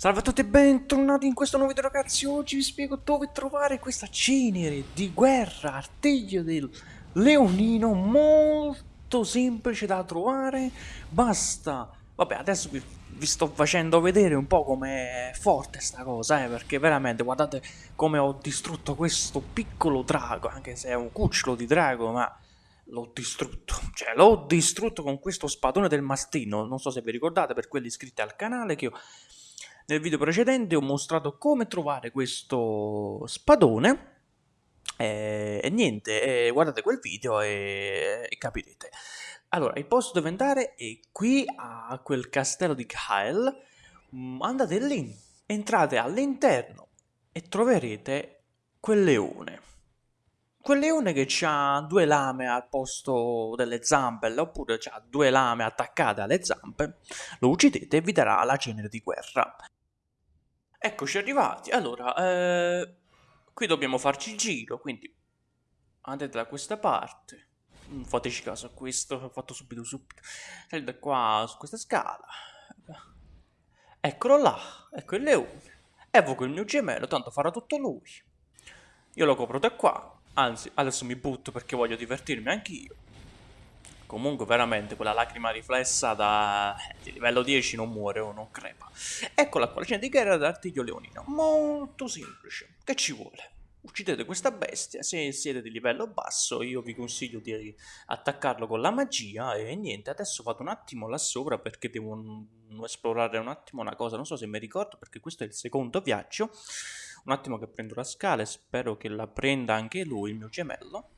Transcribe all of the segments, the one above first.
Salve a tutti e bentornati in questo nuovo video ragazzi, oggi vi spiego dove trovare questa cenere di guerra, artiglio del leonino, molto semplice da trovare, basta, vabbè adesso vi, vi sto facendo vedere un po' com'è forte sta cosa, eh, perché veramente guardate come ho distrutto questo piccolo drago, anche se è un cucciolo di drago, ma l'ho distrutto, cioè l'ho distrutto con questo spadone del mastino, non so se vi ricordate per quelli iscritti al canale che io nel video precedente ho mostrato come trovare questo spadone e, e niente, e guardate quel video e, e, capirete. Allora, il posto dove andare è qui a quel castello di Kyle, mm, andate lì, entrate all'interno e troverete quel leone. Quel leone che ha due lame al posto delle zampe, oppure ha due lame attaccate alle zampe, lo uccidete e vi darà la cenere di guerra. Eccoci arrivati. Allora, eh, qui dobbiamo farci il giro, quindi andate da questa parte. Non fateci caso a questo, ho fatto subito subito. Salite qua su questa scala. Eccolo là, ecco il leone. Evoco il mio gemello, tanto farà tutto lui. Io lo copro da qua. Anzi, adesso mi butto perché voglio divertirmi anch'io. Comunque veramente quella lacrima riflessa da di livello 10 non muore o non crepa. Eccola qua, la scena di guerra d'artiglio leonino. Molto semplice. Che ci vuole? Uccidete questa bestia, se siete di livello basso io vi consiglio di attaccarlo con la magia e niente, adesso vado un attimo là sopra perché devo esplorare un attimo una cosa, non so se mi ricordo perché questo è il secondo viaggio, un attimo che prendo la scala e spero che la prenda anche lui, il mio gemello.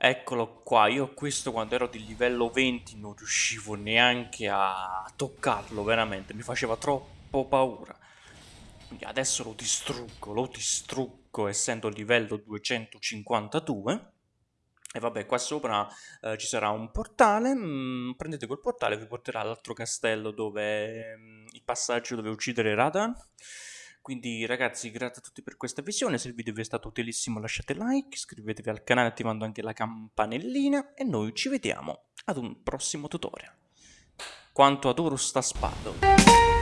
Eccolo qua, io questo quando ero di livello 20 non riuscivo neanche a toccarlo, veramente, mi faceva troppo paura. Quindi adesso lo distruggo, lo distruggo essendo livello 252. E vabbè, qua sopra eh, ci sarà un portale, mm, prendete quel portale vi porterà all'altro castello dove mm, il passaggio dove uccidere Radan. Quindi ragazzi grazie a tutti per questa visione, se il video vi è stato utilissimo lasciate like, iscrivetevi al canale attivando anche la campanellina e noi ci vediamo ad un prossimo tutorial. Quanto adoro sta spada!